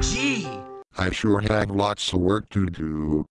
Gee. I sure have lots of work to do.